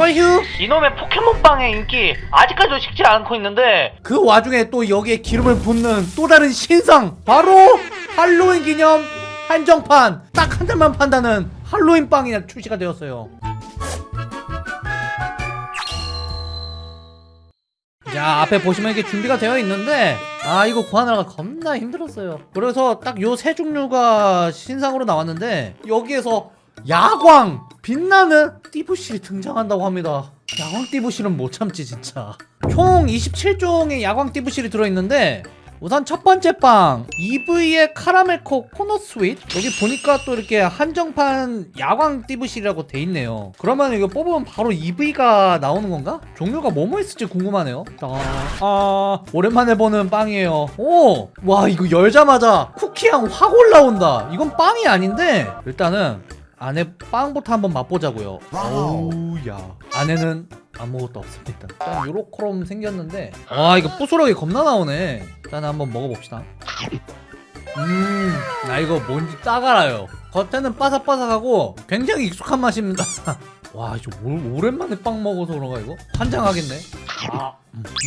하와이휴 이놈의 포켓몬빵의 인기 아직까지도 식지 않고 있는데. 그 와중에 또 여기에 기름을 붓는 또 다른 신상. 바로 할로윈 기념 한정판. 딱 한 달만 판다는 할로윈 빵이 출시가 되었어요. 자 앞에 보시면 이게 준비가 되어 있는데. 아 이거 구하느라가 겁나 힘들었어요. 그래서 딱 요 세 종류가 신상으로 나왔는데 여기에서 야광! 빛나는 띠부실이 등장한다고 합니다. 야광 띠부실은 못 참지 진짜. 총 27종의 야광 띠부실이 들어있는데 우선 첫 번째 빵 이브이의 카라멜 코코넛 sweet. 여기 보니까 또 이렇게 한정판 야광 띠부실이라고 돼 있네요. 그러면 이거 뽑으면 바로 이브이가 나오는 건가? 종류가 뭐뭐 있을지 궁금하네요. 아, 아 오랜만에 보는 빵이에요. 오 와 이거 열자마자 쿠키향 확 올라온다. 이건 빵이 아닌데 일단은 안에 빵부터 한번 맛보자고요. 오우야. 안에는 아무것도 없습니다. 일단 요렇게럼 생겼는데 아 이거 부스러기 겁나 나오네. 일단 한번 먹어봅시다. 음나 이거 뭔지 딱 알아요. 겉에는 바삭바삭하고 굉장히 익숙한 맛입니다. 와 이거 오- 오랜만에 빵 먹어서 그런가 이거? 환장하겠네. 아,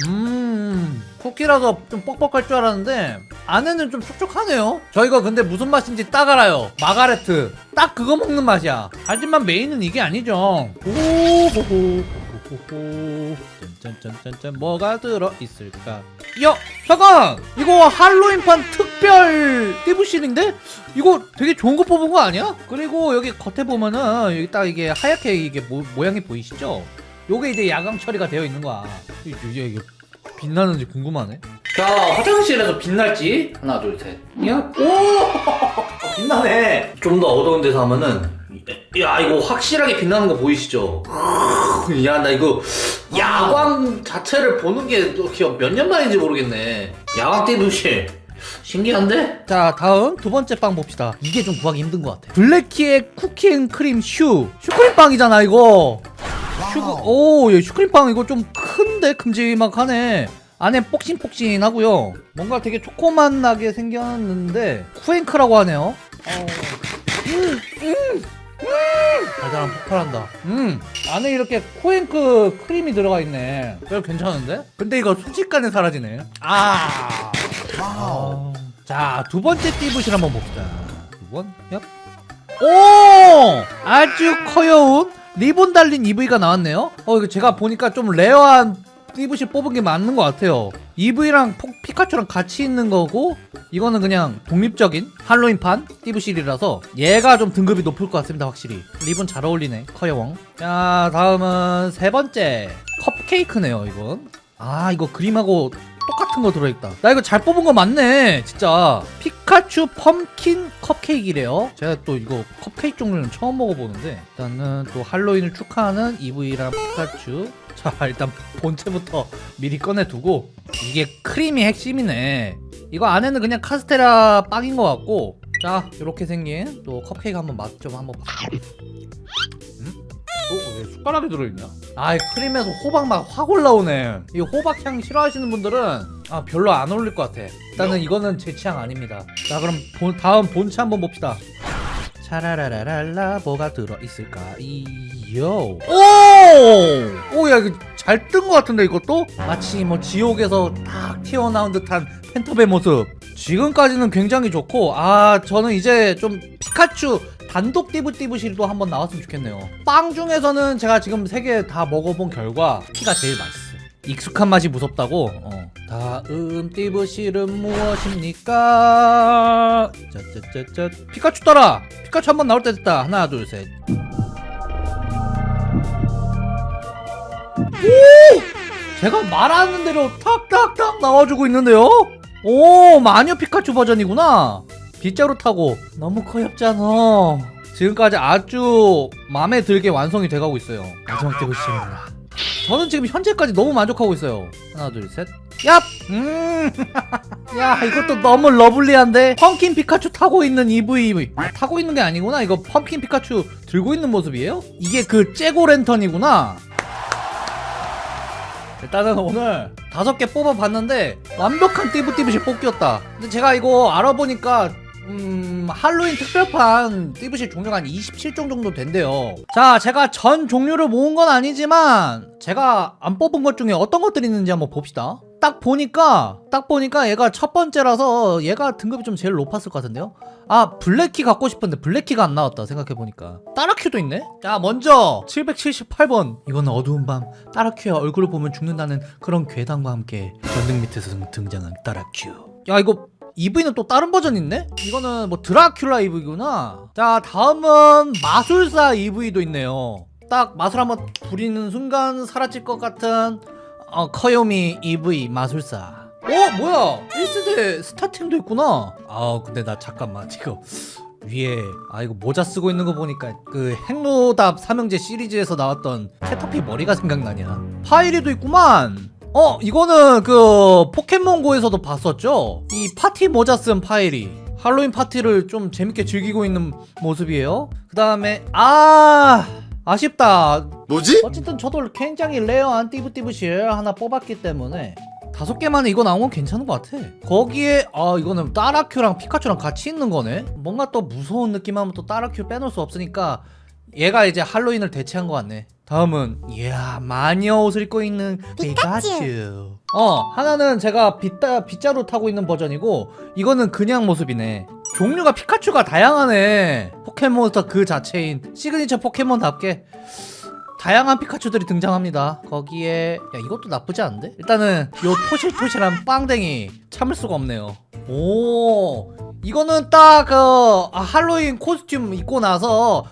음 쿠키라서 좀 뻑뻑할 줄 알았는데 안에는 좀 촉촉하네요 저 이거 근데 무슨 맛인지 딱 알아요 마가레트 딱 그거 먹는 맛이야 하지만 메인은 이게 아니죠 오호호 호호호 짠짠짠짠짠 뭐가 들어있을까 야 잠깐 이거 할로윈판 특별 띠부실인데 이거 되게 좋은 거 뽑은 거 아니야? 그리고 여기 겉에 보면은 여기 딱 이게 하얗게 이게 모, 모양이 보이시죠? 요게 이제 야광 처리가 되어 있는 거야 이게, 이게 빛나는지 궁금하네 자 화장실에서 빛날지. 하나 둘셋. 야, 오! 빛나네. 좀 더 어두운 데서 하면은 야 이거 확실하게 빛나는 거 보이시죠? 야 나 이거 야광 자체를 보는 게 몇 년 만인지 모르겠네. 야광 띠부실 신기한데? 자 다음 두 번째 빵 봅시다. 이게 좀 구하기 힘든 것 같아. 블래키의 쿠키앤크림 슈. 슈크림 빵이잖아 이거. 슈가 오 얘 슈크림 빵 이거 좀 큰데? 큼지막하네 안에 폭신폭신하고요 뭔가 되게 초코맛 나게 생겼는데 쿠앤크라고 하네요 어. 음, 음, 음. 달달한 폭발한다 음 안에 이렇게 쿠앤크 크림이 들어가 있네 이거 괜찮은데? 근데 이거 순식간에 사라지네 아, 아. 자 두 번째 띠부실 한번 봅시다 두번 얍. 오 아주 커여운 리본 달린 이브이가 나왔네요 어 이거 제가 보니까 좀 rare한 띠부실 뽑은 게 맞는 것 같아요. 이브이랑 포- 피카츄랑 같이 있는 거고 이거는 그냥 독립적인 할로윈판 띠부실이라서 얘가 좀 등급이 높을 것 같습니다 확실히. 리본 잘 어울리네 커여왕. 자 다음은 세 번째. 컵케이크네요 이건. 아 이거 그림하고 똑같은 거 들어있다. 나 이거 잘 뽑은 거 맞네 진짜. 피카츄 펌킨 컵케이크래요. 제가 또 이거 컵케이크 종류는 처음 먹어보는데 일단은 또 할로윈을 축하하는 EV랑 피카츄. 자 일단 본체부터 미리 꺼내두고 이게 크림이 핵심이네. 이거 안에는 그냥 카스테라 빵인 것 같고 자 이렇게 생긴 또 컵케이크 한번 맛 좀 한번 봐. 음? 어? 왜 숟가락이 들어있냐? 아, 이 크림에서 호박 맛확 올라오네. 이 호박 향 싫어하시는 분들은 아 별로 안 어울릴 것 같아. 일단은 이거는 제 취향 아닙니다. 자, 그럼 본- 다음 본체 한번 봅시다. 차라라라랄라 뭐가 들어있을까? 이요. 오! 오, 야 이거 잘 뜬 것 같은데 이것도? 마치 뭐 지옥에서 딱 튀어나온 듯한 펜터의 모습. 지금까지는 굉장히 좋고 아 저는 이제 좀 피카츄 단독 띠부띠부실도 한번 나왔으면 좋겠네요. 빵 중에서는 제가 지금 세 개 다 먹어본 결과 피가 제일 맛있어 익숙한 맛이 무섭다고? 어. 다음 띠부실은 무엇입니까? 짜짜짜짜 피카츄 떠라! 피카츄 한번 나올 때 됐다. 하나 둘셋. 오! 제가 말하는 대로 탁탁탁 나와주고 있는데요? 오 마녀 피카츄 버전이구나 빗자루 타고. 너무 커엽잖아. 지금까지 아주 마음에 들게 완성이 돼가고 있어요. 마지막 띠부실입니다. 저는 지금 현재까지 너무 만족하고 있어요. 하나 둘 셋. 얍! 음. 야 이것도 너무 lovely한데? pumpkin 피카츄 타고 있는 이브이 아, 타고 있는 게 아니구나. 이거 pumpkin 피카츄 들고 있는 모습이에요? 이게 그 jack-o'-lantern이구나. 일단은 오늘 다섯 개 뽑아봤는데 완벽한 띠부띠부시 뽑기였다. 근데 제가 이거 알아보니까 음, 할로윈 특별판 띠부실 종류가 한 27종 정도 된대요. 자, 제가 전 종류를 모은 건 아니지만 제가 안 뽑은 것 중에 어떤 것들이 있는지 한번 봅시다. 딱 보니까 딱 보니까 얘가 첫 번째라서 얘가 등급이 좀 제일 높았을 것 같은데요. 아 블랙키 갖고 싶은데 블랙키가 안 나왔다 생각해보니까 따라큐도 있네? 자 먼저 778번 이건 어두운 밤 따라큐의 얼굴을 보면 죽는다는 그런 괴담과 함께 전등 밑에서 등- 등장한 따라큐 야 이거 이브이는 또 다른 버전 있네? 이거는 뭐 드라큘라 이브이구나. 자 다음은 마술사 이브이도 있네요. 딱 마술 한번 부리는 순간 사라질 것 같은 어, 커요미 이브이 마술사. 어 뭐야? 1세대 starting도 있구나. 아 근데 나 잠깐만. 지금 위에 아 이거 모자 쓰고 있는 거 보니까 그 핵노답 삼형제 시리즈에서 나왔던 캐터피 머리가 생각나냐. 파이리도 있구만 어 이거는 그 포켓몬고에서도 봤었죠? 이 파티 모자 쓴 파이리 할로윈 파티를 좀 재밌게 즐기고 있는 모습이에요. 그 다음에 아 아쉽다. 뭐지? 어쨌든 저도 굉장히 rare한 띠부띠부실 하나 뽑았기 때문에 다섯 개만에 이거 나온 건 괜찮은 것 같아. 거기에 아 이거는 따라큐랑 피카츄랑 같이 있는 거네? 뭔가 또 무서운 느낌 하면 또 따라큐 빼놓을 수 없으니까 얘가 이제 할로윈을 대체한 것 같네 다음은 이야 마녀 옷을 입고 있는 피카츄 어 하나는 제가 빗자, 빗자루 타고 있는 버전이고 이거는 그냥 모습이네 종류가 피카츄가 다양하네 포켓몬스터 그 자체인 시그니처 포켓몬답게 다양한 피카츄들이 등장합니다. 거기에 야 이것도 나쁘지 않은데? 일단은 요 토실토실한 빵댕이 참을 수가 없네요. 오 이거는 딱 그 할로윈 costume 입고 나서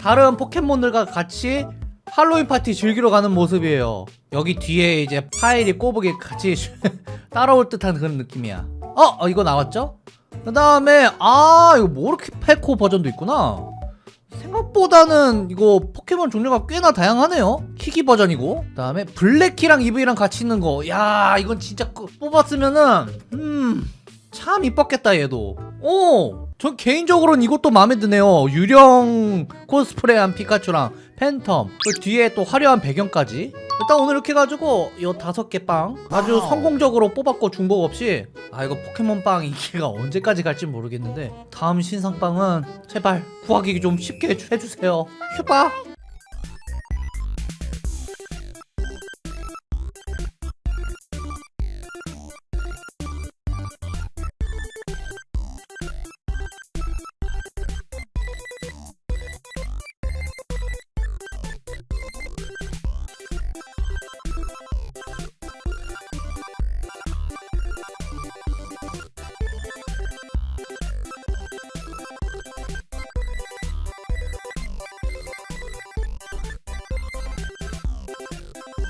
다른 포켓몬들과 같이 할로윈 파티 즐기러 가는 모습이에요. 여기 뒤에 이제 파이리 꼬부기 같이 따라올 듯한 그런 느낌이야. 어, 어 이거 나왔죠? 그 다음에 아 이거 모르키페코 버전도 있구나. 생각보다는 이거 포켓몬 종류가 꽤나 다양하네요 키기 버전이고 그 다음에 블랙키랑 이브이랑 같이 있는 거야 이건 진짜 그- 뽑았으면은 음참 이뻤겠다 얘도 오저 개인적으로는 이것도 마음에 드네요 유령 코스프레한 피카츄랑 팬텀 그 뒤에 또 화려한 배경까지. 일단 오늘 이렇게 해가지고 이 다섯 개 빵 아주 wow. 성공적으로 뽑았고 중복 없이. 아 이거 포켓몬 빵 인기가 언제까지 갈지 모르겠는데 다음 신상빵은 제발 구하기 좀 쉽게 해주- 해주세요. 휴바